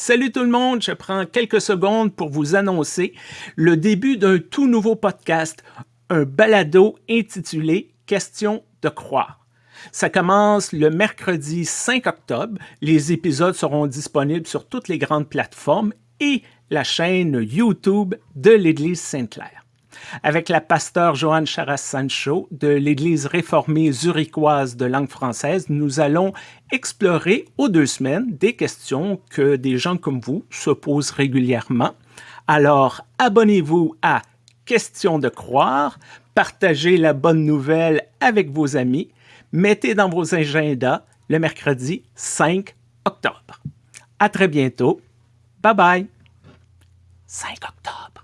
Salut tout le monde, je prends quelques secondes pour vous annoncer le début d'un tout nouveau podcast, un balado intitulé Question de croire. Ça commence le mercredi 5 octobre. Les épisodes seront disponibles sur toutes les grandes plateformes et la chaîne YouTube de l'Église Sainte-Claire avec la pasteur Joanne Charas-Sancho de l'Église réformée zurichoise de langue française, nous allons explorer aux deux semaines des questions que des gens comme vous se posent régulièrement. Alors, abonnez-vous à Questions de croire, partagez la bonne nouvelle avec vos amis, mettez dans vos agendas le mercredi 5 octobre. À très bientôt. Bye bye. 5 octobre.